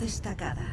destacada.